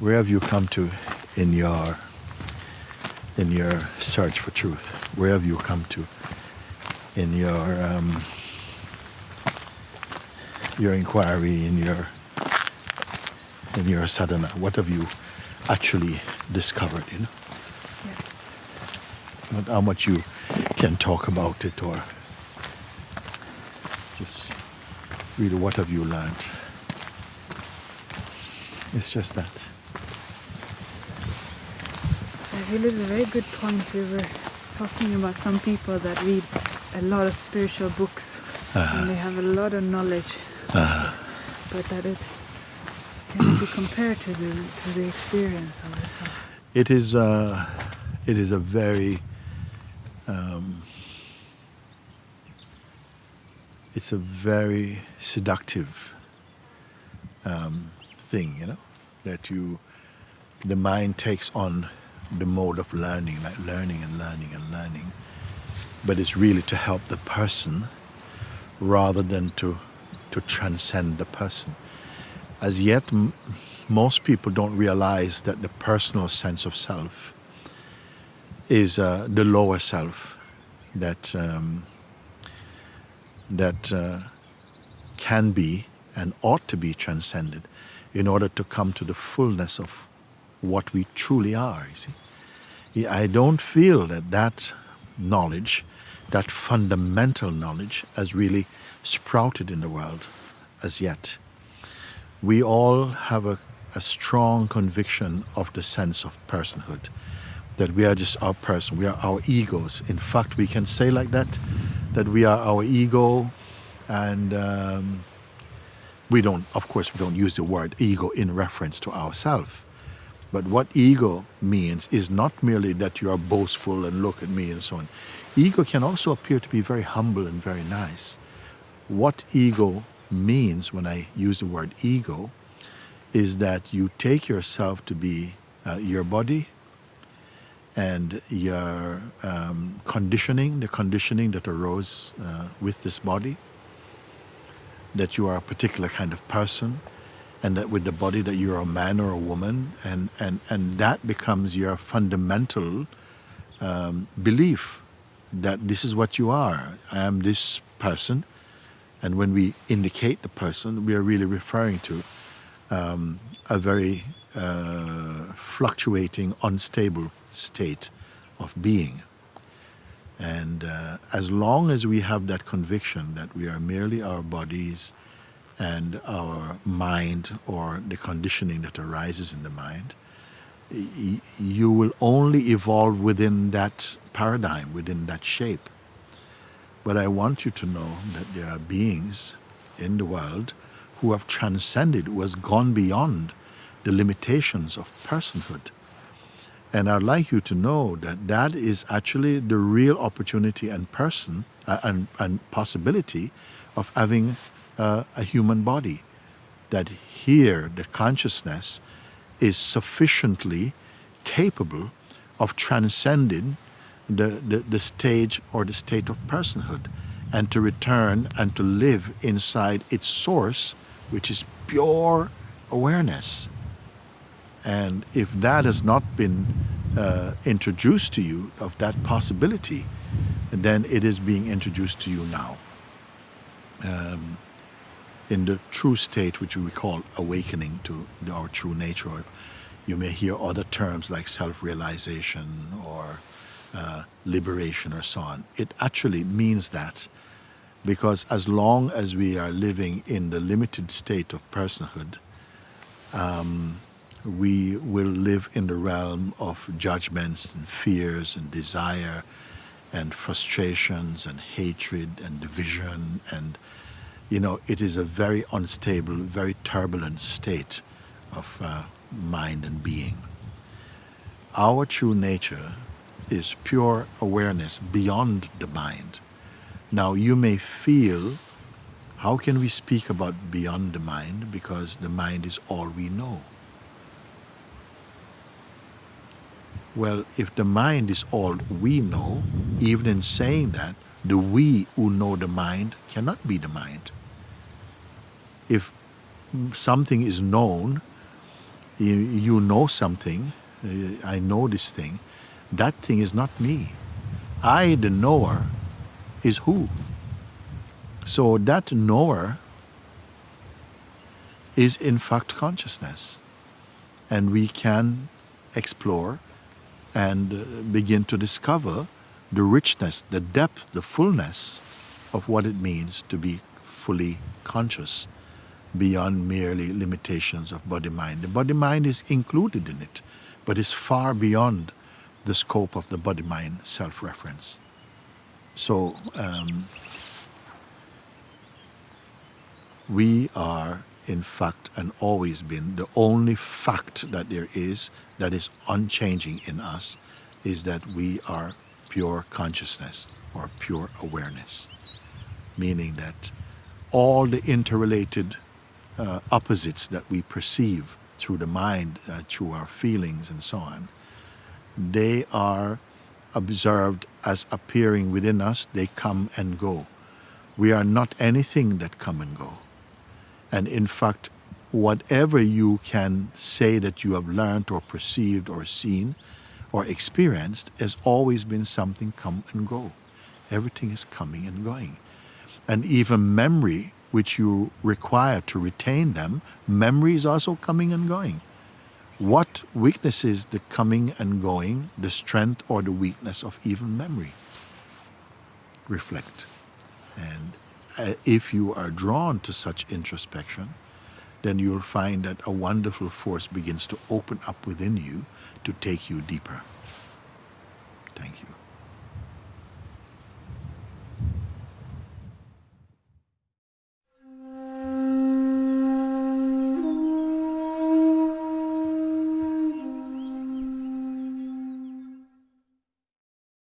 Where have you come to in your in your search for truth? Where have you come to in your um, your inquiry in your in your sadhana? What have you actually discovered? You know, Not how much you can talk about it or just really what have you learned? It's just that. I feel it's a very good point. We were talking about some people that read a lot of spiritual books and they have a lot of knowledge, but that it cannot be compared to the to the experience of itself. It is uh, it is a very um, it's a very seductive um, thing, you know, that you the mind takes on the mode of learning, like learning and learning and learning, but it's really to help the person rather than to to transcend the person. As yet, most people don't realize that the personal sense of self is uh, the lower self that um, that uh, can be and ought to be transcended in order to come to the fullness of what we truly are. You see, I don't feel that that knowledge, that fundamental knowledge, has really sprouted in the world as yet. We all have a, a strong conviction of the sense of personhood, that we are just our person, we are our egos. In fact, we can say like that, that we are our ego, and um, we don't, of course, we don't use the word ego in reference to ourselves. But what ego means is not merely that you are boastful and look at me and so on. Ego can also appear to be very humble and very nice. What ego means when I use the word ego is that you take yourself to be uh, your body and your um, conditioning, the conditioning that arose uh, with this body, that you are a particular kind of person, and that with the body that you're a man or a woman, and, and, and that becomes your fundamental um, belief that this is what you are. I am this person, and when we indicate the person, we are really referring to um, a very uh, fluctuating, unstable state of being. And uh, as long as we have that conviction that we are merely our bodies and our mind or the conditioning that arises in the mind, you will only evolve within that paradigm, within that shape. But I want you to know that there are beings in the world who have transcended, who has gone beyond the limitations of personhood. And I'd like you to know that that is actually the real opportunity and person uh, and, and possibility of having uh, a human body. That here the consciousness is sufficiently capable of transcending the, the, the stage or the state of personhood and to return and to live inside its source, which is pure awareness. And if that has not been uh, introduced to you of that possibility, then it is being introduced to you now. Um, in the true state, which we call awakening to our true nature, you may hear other terms like self realization or uh, liberation or so on. It actually means that because as long as we are living in the limited state of personhood, um, we will live in the realm of judgments and fears and desire and frustrations and hatred and division and you know it is a very unstable very turbulent state of uh, mind and being. Our true nature is pure awareness beyond the mind. Now you may feel how can we speak about beyond the mind? Because the mind is all we know. Well, if the mind is all we know, even in saying that, the we who know the mind cannot be the mind. If something is known, you, you know something, uh, I know this thing, that thing is not me. I, the knower, is who? So that knower is in fact consciousness. And we can explore and uh, begin to discover the richness, the depth, the fullness of what it means to be fully conscious beyond merely limitations of body mind. The body mind is included in it, but is far beyond the scope of the body mind self reference. So, um, we are, in fact, and always been, the only fact that there is that is unchanging in us is that we are pure consciousness or pure awareness, meaning that all the interrelated uh, opposites that we perceive through the mind, uh, through our feelings and so on, they are observed as appearing within us, they come and go. We are not anything that come and go. And in fact, whatever you can say that you have learned or perceived or seen or experienced has always been something come and go. Everything is coming and going. And even memory, which you require to retain them, memory is also coming and going. What weaknesses the coming and going, the strength or the weakness of even memory? Reflect. And uh, if you are drawn to such introspection, then you'll find that a wonderful force begins to open up within you to take you deeper. Thank you.